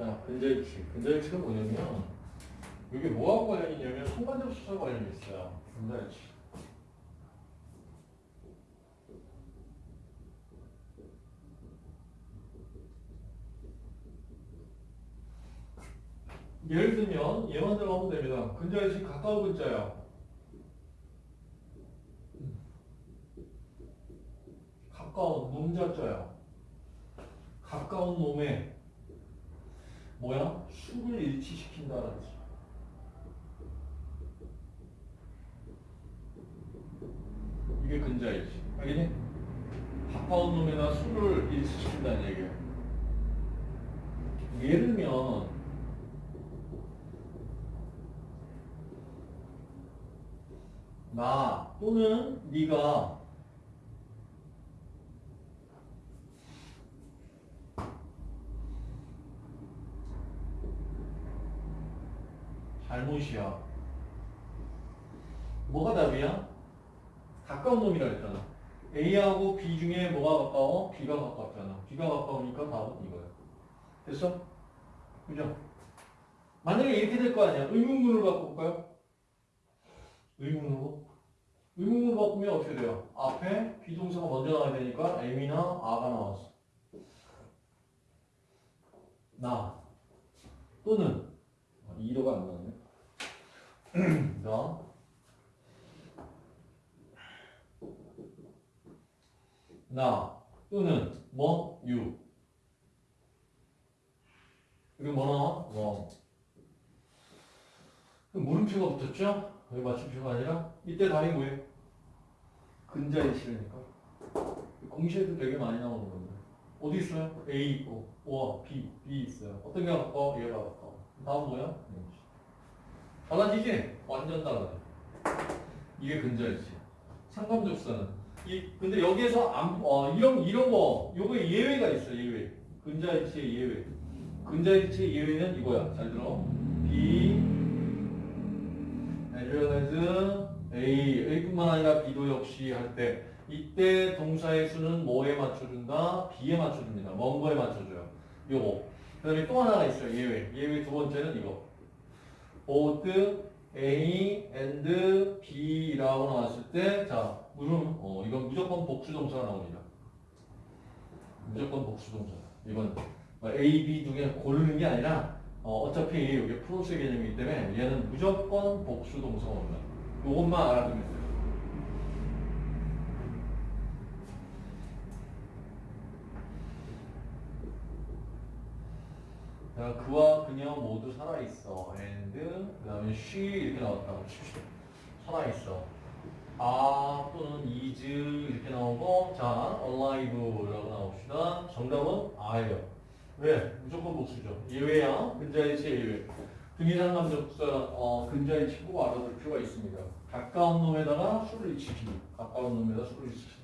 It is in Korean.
자, 근자일치. 근자일치가 뭐냐면 이게 뭐하고 관련이 있냐면 순간적 수사 관련이 있어요. 근자일치. 예를 들면 얘만 들어가면 됩니다. 근자일치 가까운 근자야. 가까운 놈자자야. 가까운 놈에 뭐야? 수를 일치시킨다는 뜻. 이게 근자일치. 알겠니? 가까운 놈에다 수를 일치시킨다는 얘기야. 예를 들면 나 또는 네가 잘못이야. 뭐가 답이야? 가까운 놈이라 했잖아. A하고 B 중에 뭐가 가까워? B가 가깝잖아. B가 가까우니까 답은 이거야. 됐어? 그죠? 만약에 이렇게 될 거 아니야. 의문문을 바꿔볼까요? 의문으로? 의문으로 바꾸면 어떻게 돼요? 앞에 비동사가 먼저 나와야 되니까 M이나 A가 나왔어. 나 또는 2도가 안 나왔네. 나 나. 또는 뭐? you 그리고 뭐. 나와? 뭐 물음표가 붙었죠? 여기 맞춤표가 아니라? 이때 답이 뭐예요? 근자일치라니까. 공시에도 되게 많이 나오는 건데. 어디 있어요? A 있고. O와 B, B 있어요. 어떤 게 가까워? 얘가 가까워 다음 뭐야? 달라지지? 완전 달라져 이게 근자일치 상감접수는 이 근데 여기에서 안, 어, 이런 이런 거 요거에 예외가 있어 예외. 근자일치의 예외. 근자일치의 예외는 이거야. 잘 들어. B as A. A뿐만 아니라 B도 역시 할 때. 이때 동사의 수는 뭐에 맞춰준다? B에 맞춰줍니다. 먼 거에 맞춰줘요. 요거. 그 다음에 또 하나가 있어요 예외. 예외 두 번째는 이거 both A and B라고 나왔을 때, 자, 무슨, 어, 이건 무조건 복수동사가 나옵니다. 무조건 복수동사. 이건 뭐 A, B 중에 고르는 게 아니라, 어, 어차피 이게 프로스 개념이기 때문에 얘는 무조건 복수동사가 옵니다. 요것만 알아두면 돼요. 그와 그녀 모두 살아있어. and 그 다음에 she 이렇게 나왔다고 칩시다. 살아있어. 아 또는 is 이렇게 나오고 자 alive라고 나옵시다. 정답은 아예요. 왜? 무조건 복수죠. 예외야. 근자일치 예외. 등이상감적사 어, 근자일치 꼭 알아둘 필요가 있습니다. 가까운 놈에다가 수를 일치시키 가까운 놈에다 수를 일치시키